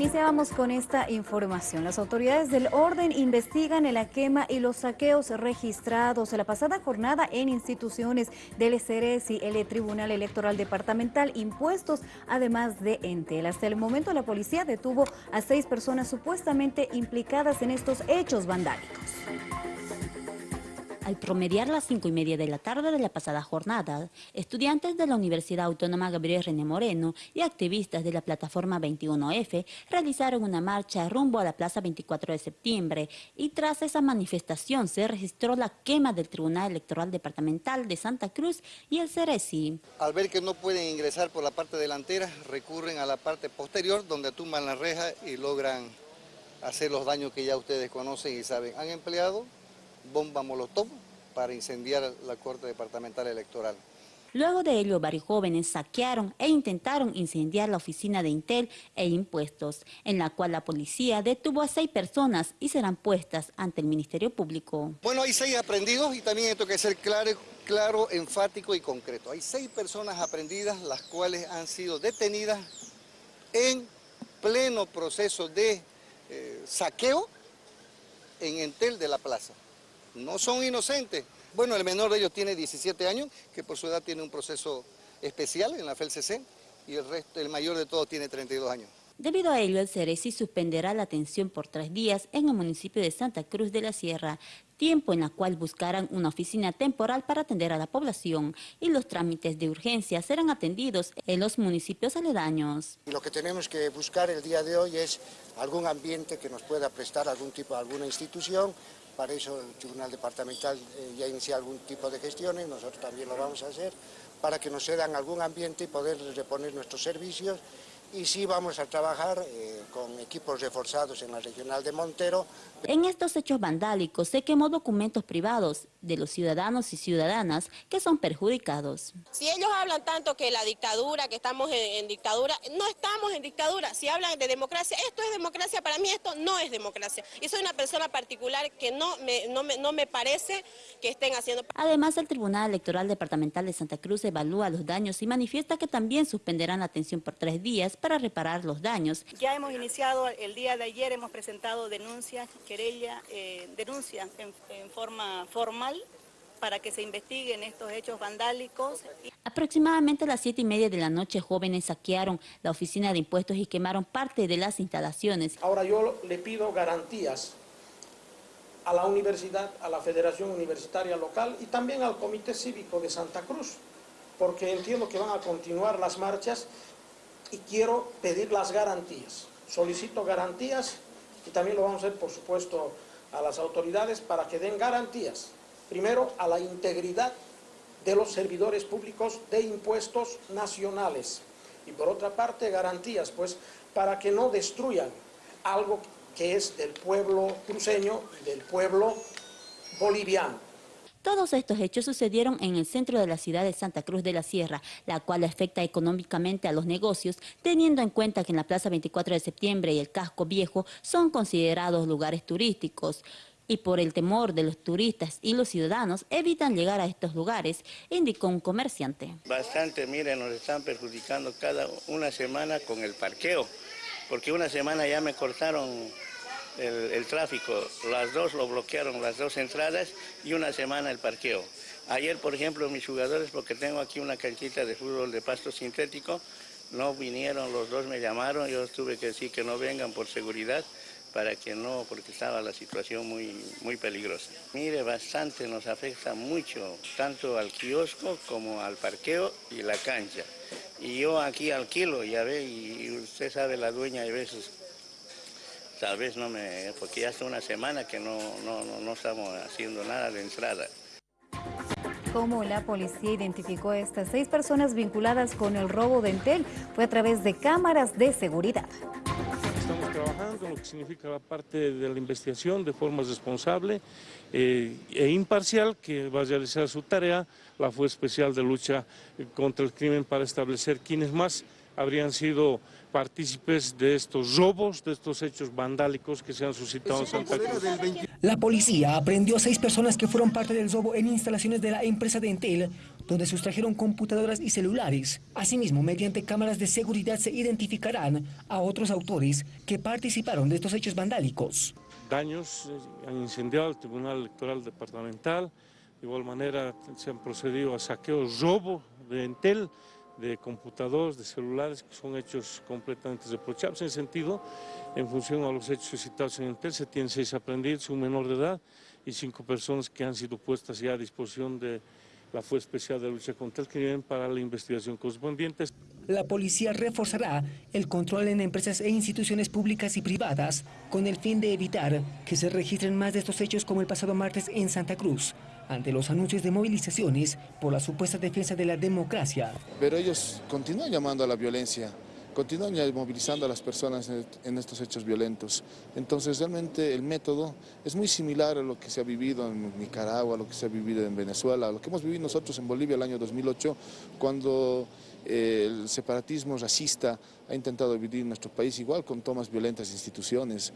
Iniciamos con esta información. Las autoridades del orden investigan la quema y los saqueos registrados en la pasada jornada en instituciones del y el Tribunal Electoral Departamental, impuestos además de Entel. Hasta el momento la policía detuvo a seis personas supuestamente implicadas en estos hechos vandálicos. Al promediar las cinco y media de la tarde de la pasada jornada, estudiantes de la Universidad Autónoma Gabriel René Moreno y activistas de la plataforma 21F realizaron una marcha rumbo a la Plaza 24 de septiembre y tras esa manifestación se registró la quema del Tribunal Electoral Departamental de Santa Cruz y el Ceresi. Al ver que no pueden ingresar por la parte delantera, recurren a la parte posterior donde tumban la reja y logran hacer los daños que ya ustedes conocen y saben. Han empleado bomba molotov para incendiar la Corte Departamental Electoral. Luego de ello, varios jóvenes saquearon e intentaron incendiar la oficina de Intel e Impuestos, en la cual la policía detuvo a seis personas y serán puestas ante el Ministerio Público. Bueno, hay seis aprendidos y también esto que ser claro, claro, enfático y concreto. Hay seis personas aprendidas, las cuales han sido detenidas en pleno proceso de eh, saqueo en Entel de la Plaza no son inocentes. Bueno, el menor de ellos tiene 17 años, que por su edad tiene un proceso especial en la FELCC, y el, resto, el mayor de todos tiene 32 años. Debido a ello, el Ceresi suspenderá la atención por tres días en el municipio de Santa Cruz de la Sierra, tiempo en el cual buscarán una oficina temporal para atender a la población y los trámites de urgencia serán atendidos en los municipios aledaños. Lo que tenemos que buscar el día de hoy es algún ambiente que nos pueda prestar algún tipo, alguna institución, para eso el Tribunal Departamental eh, ya inicia algún tipo de gestiones, nosotros también lo vamos a hacer, para que nos cedan algún ambiente y poder reponer nuestros servicios y sí vamos a trabajar eh, con equipos reforzados en la regional de Montero. En estos hechos vandálicos se quemó documentos privados de los ciudadanos y ciudadanas que son perjudicados. Si ellos hablan tanto que la dictadura, que estamos en, dictadura, no estamos en dictadura. Si hablan de democracia, esto es democracia, para mí esto no es democracia. Y soy una persona particular que no me, no me, no me parece que estén haciendo... Además, el Tribunal Electoral Departamental de Santa Cruz evalúa los daños y manifiesta que también suspenderán la atención por tres días para reparar los daños. Ya hemos iniciado, el día de ayer hemos presentado denuncias, querella, eh, denuncias en, en forma formal para que se investiguen estos hechos vandálicos. Aproximadamente a las siete y media de la noche, jóvenes saquearon la oficina de impuestos y quemaron parte de las instalaciones. Ahora yo le pido garantías a la universidad, a la Federación Universitaria Local y también al Comité Cívico de Santa Cruz, porque entiendo que van a continuar las marchas y quiero pedir las garantías. Solicito garantías y también lo vamos a hacer, por supuesto, a las autoridades para que den garantías. Primero, a la integridad de los servidores públicos de impuestos nacionales. Y por otra parte, garantías, pues, para que no destruyan algo que es del pueblo cruceño del pueblo boliviano. Todos estos hechos sucedieron en el centro de la ciudad de Santa Cruz de la Sierra, la cual afecta económicamente a los negocios, teniendo en cuenta que en la Plaza 24 de septiembre y el Casco Viejo son considerados lugares turísticos y por el temor de los turistas y los ciudadanos evitan llegar a estos lugares, indicó un comerciante. Bastante, miren, nos están perjudicando cada una semana con el parqueo, porque una semana ya me cortaron el, tráfico. Las dos lo bloquearon, las dos entradas y una semana el parqueo. Ayer, por ejemplo, mis jugadores, porque tengo aquí una canchita de fútbol de pasto sintético, no vinieron, los dos me llamaron, yo tuve que decir que no vengan por seguridad, para que no, porque estaba la situación muy, muy peligrosa. Mire, bastante nos afecta mucho, tanto al kiosco como al parqueo y la cancha. Y yo aquí alquilo, ya ve, y usted sabe, la dueña a veces tal vez no me, porque ya hace una semana que no, no, no, estamos haciendo nada de entrada. Cómo la policía identificó a estas seis personas vinculadas con el robo de Entel fue a través de cámaras de seguridad. Estamos trabajando en lo que significa la parte de la investigación de forma responsable eh, e imparcial que va a realizar su tarea la Fuerza Especial de Lucha contra el Crimen para establecer quiénes más habrían sido partícipes de estos robos, de estos hechos vandálicos que se han suscitado en Santa Cruz. La policía aprendió a seis personas que fueron parte del robo en instalaciones de la empresa de Entel, donde sustrajeron computadoras y celulares. Asimismo, mediante cámaras de seguridad se identificarán a otros autores que participaron de estos hechos vandálicos. Daños eh, han incendiado el Tribunal Electoral Departamental, de igual manera se han procedido a saqueos, robo de Entel, de computadores, de celulares, que son hechos completamente reprochables. En sentido, en función a los hechos suscitados en Entel, se tienen seis aprendidos, un menor de edad y cinco personas que han sido puestas ya a disposición de la Fuerza Especial de Lucha contra el Crimen para la investigación correspondiente. La policía reforzará el control en empresas e instituciones públicas y privadas con el fin de evitar que se registren más de estos hechos como el pasado martes en Santa Cruz, ante los anuncios de movilizaciones por la supuesta defensa de la democracia. Pero ellos continúan llamando a la violencia, continúan movilizando a las personas en estos hechos violentos. Entonces realmente el método es muy similar a lo que se ha vivido en Nicaragua, a lo que se ha vivido en Venezuela, a lo que hemos vivido nosotros en Bolivia el año 2008, cuando eh, el separatismo racista ha intentado dividir nuestro país igual con tomas violentas de instituciones.